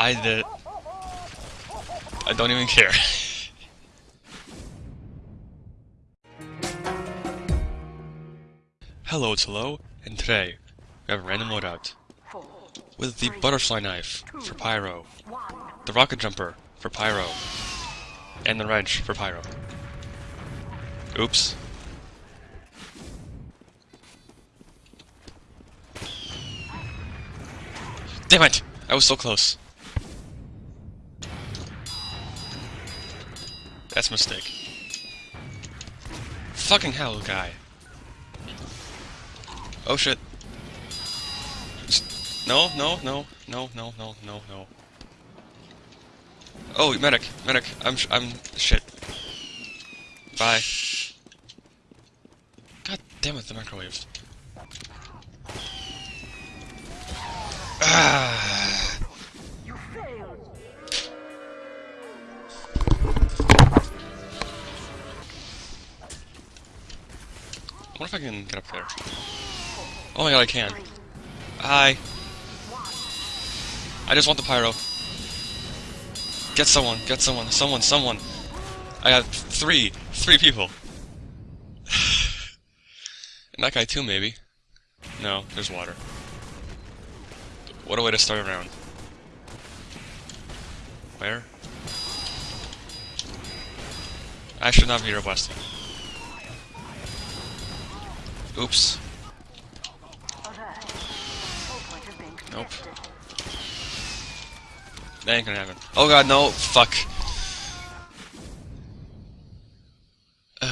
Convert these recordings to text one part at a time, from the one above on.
I did. I don't even care. Hello, it's Hello, and today we have a random loadout with the butterfly knife for Pyro, the rocket jumper for Pyro, and the wrench for Pyro. Oops. Damn it! I was so close. That's a mistake. Fucking hell, guy. Oh shit. No, no, no, no, no, no, no, no. Oh, medic, medic. I'm, I'm shit. Bye. God damn it, the microwave. Ah. If I can get up there. Oh my god, I can. Hi. I just want the pyro. Get someone, get someone, someone, someone. I have three, three people. and that guy too, maybe. No, there's water. What a way to start a round. Where? I should not be requesting. Oops. Nope. That ain't gonna happen. Oh god, no! Fuck.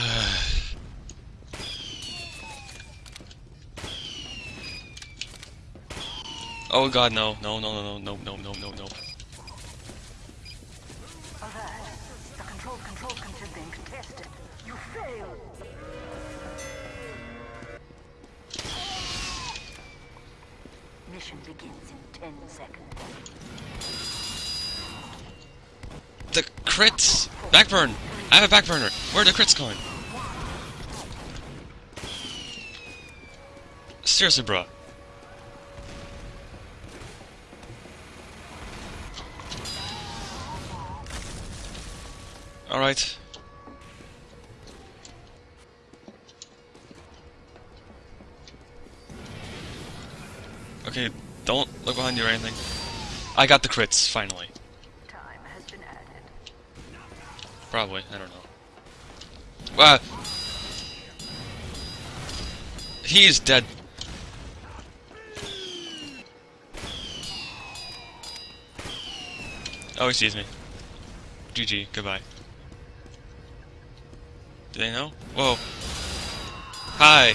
Oh god, no. No, no, no, no, no, no, no, no, no. The control control contested. You failed. Mission begins in 10 seconds. The crits! Backburn! I have a backburner! Where are the crits going? Seriously, bro. Alright. Look behind you or anything. I got the crits, finally. Time has been added. Probably, I don't know. Uh, he is dead. Oh, he sees me. GG, goodbye. Do they know? Whoa. Hi.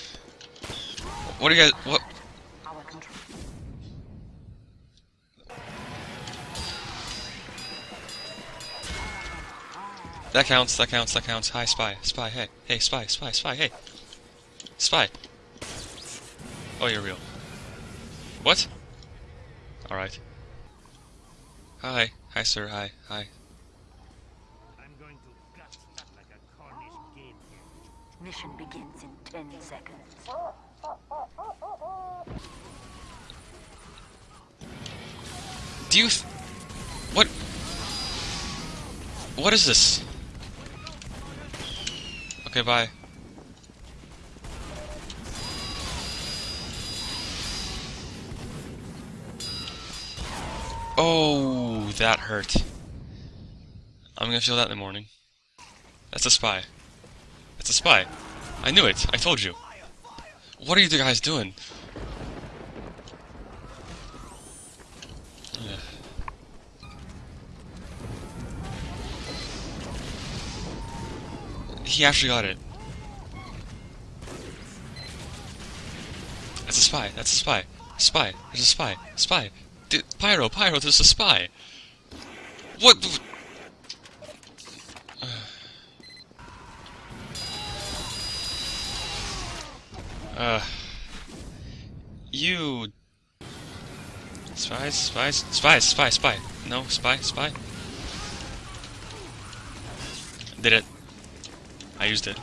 What do you guys. What? That counts, that counts, that counts. Hi, spy. Spy, hey. Hey, spy, spy, spy, hey. Spy. Oh, you're real. What? Alright. Hi. Hi, sir. Hi. Hi. I'm going to gut that like a Cornish oh. game hen. Mission begins in 10 seconds. Oh. Do you... What? What is this? Okay, bye. Oh, that hurt. I'm gonna feel that in the morning. That's a spy. That's a spy. I knew it. I told you. What are you guys doing? He actually got it. That's a spy. That's a spy. Spy. There's a spy. Spy. Dude, Pyro, Pyro, there's a spy. What? Uh. You. Spies, spies, spies, spy, spy. No, spy, spy. Did it. I used it.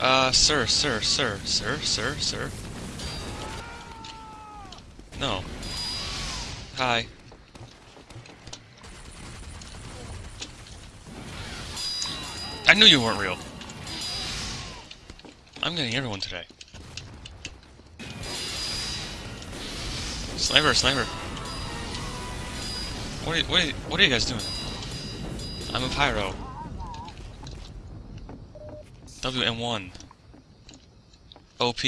Uh, sir, sir, sir, sir, sir, sir. No. Hi. I knew you weren't real. I'm getting everyone today. Sniper, sniper. What are what are what are you guys doing? I'm a pyro. WM1. OP.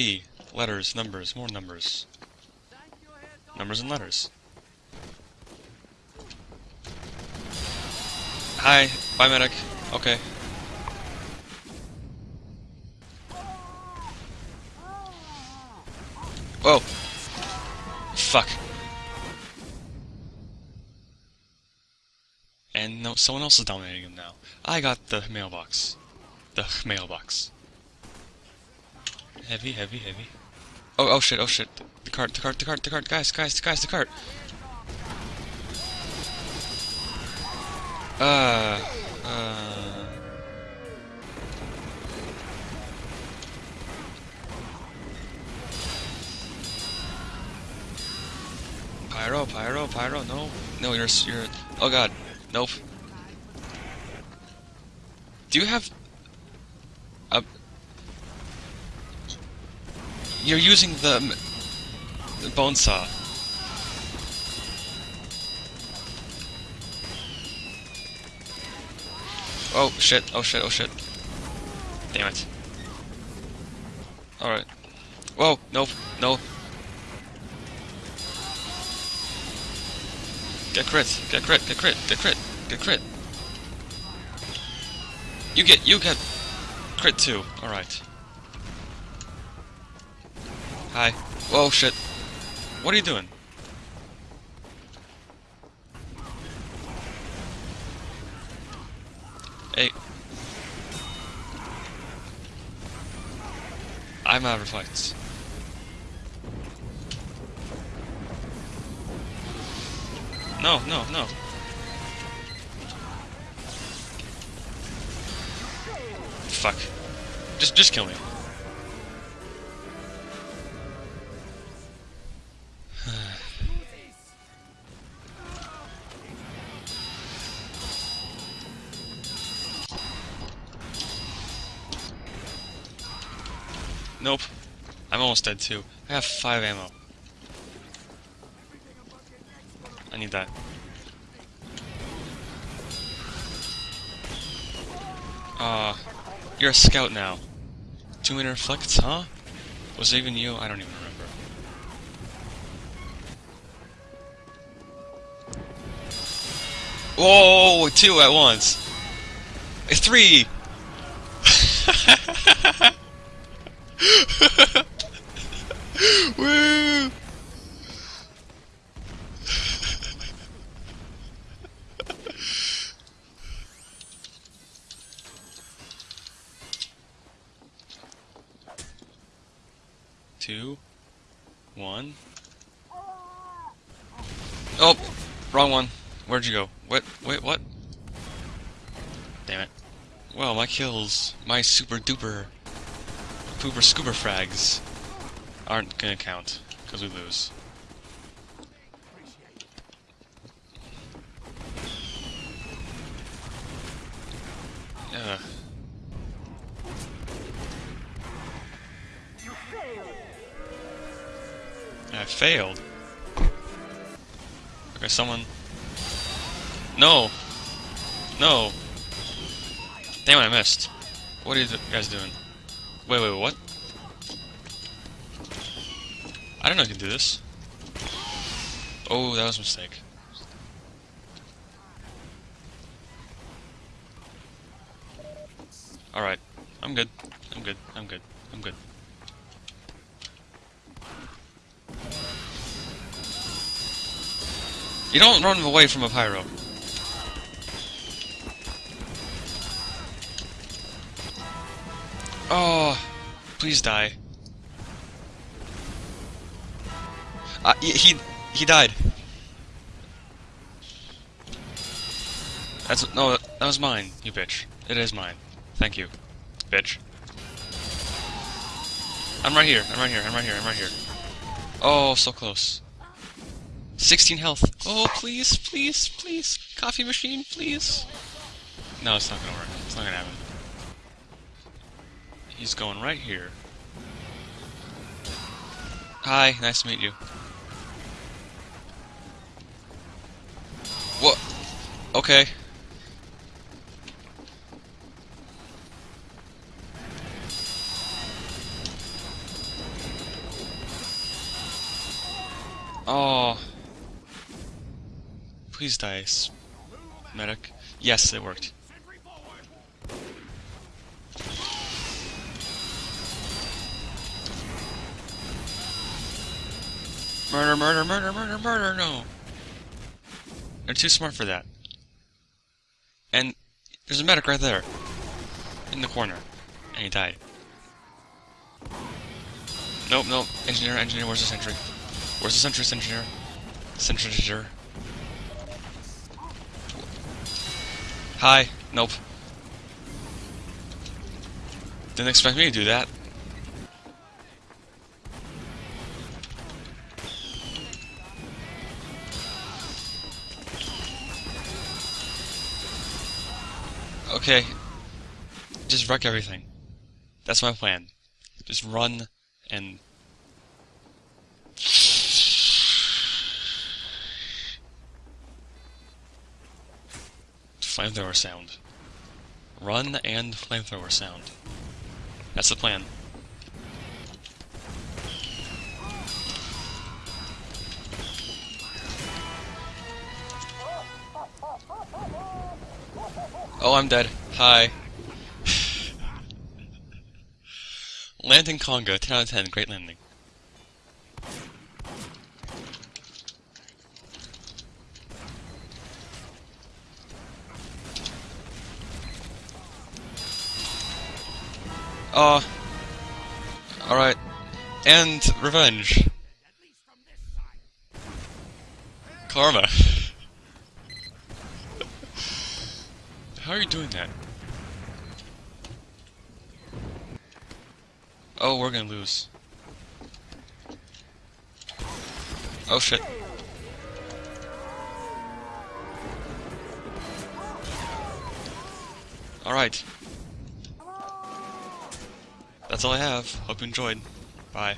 Letters, numbers, more numbers. Numbers and letters. Hi, bye medic. Okay. Whoa. Fuck. Someone else is dominating him now. I got the mailbox. The mailbox. Heavy, heavy, heavy. Oh, oh shit, oh shit. The cart, the cart, the cart, the cart. Guys, guys, guys, the cart. Uh, uh. Pyro, pyro, pyro. No, no, you're, you're. Oh god, nope. Do you have a? You're using the, the bone saw. Oh shit! Oh shit! Oh shit! Damn it! All right. Whoa! Nope! No! Get crit! Get crit! Get crit! Get crit! Get crit! You get you get crit too. All right. Hi. Whoa! Shit! What are you doing? Hey. I'm out of reflects. No, no, no. Fuck. Just, just kill me. Nope. I'm almost dead too. I have five ammo. I need that. Uh, you're a scout now. Two minute reflects, huh? Was it even you? I don't even remember. Whoa, two at once. Eh, Three! Woo! Two, one. Oh, wrong one. Where'd you go? What? Wait, what? Damn it. Well, my kills, my super duper, pooper scooper frags aren't gonna count, because we lose. Ugh. I failed. Okay, someone. No! No! Damn I missed. What are you guys doing? Wait, wait, what? I don't know if you can do this. Oh, that was a mistake. Alright. I'm good. I'm good. I'm good. I'm good. You don't run away from a pyro. Oh, please die. Uh, he, he he died. That's no, that was mine. You bitch. It is mine. Thank you, bitch. I'm right here. I'm right here. I'm right here. I'm right here. Oh, so close. 16 health. Oh, please, please, please. Coffee machine, please. No, it's not gonna work. It's not gonna happen. He's going right here. Hi, nice to meet you. What? Okay. Please die, s- medic. Yes, it worked. Murder, murder, murder, murder, murder, no. They're too smart for that. And there's a medic right there. In the corner. And he died. Nope, nope. Engineer, engineer, where's the sentry? Where's the sentry, engineer? Sentry, Hi. Nope. Didn't expect me to do that. Okay. Just wreck everything. That's my plan. Just run and... Flamethrower sound. Run and flamethrower sound. That's the plan. Oh, I'm dead. Hi. Landing Congo, 10 out of 10, great landing. Uh, alright. And revenge. Karma. How are you doing that? Oh, we're gonna lose. Oh shit. Alright. That's all I have. Hope you enjoyed. Bye.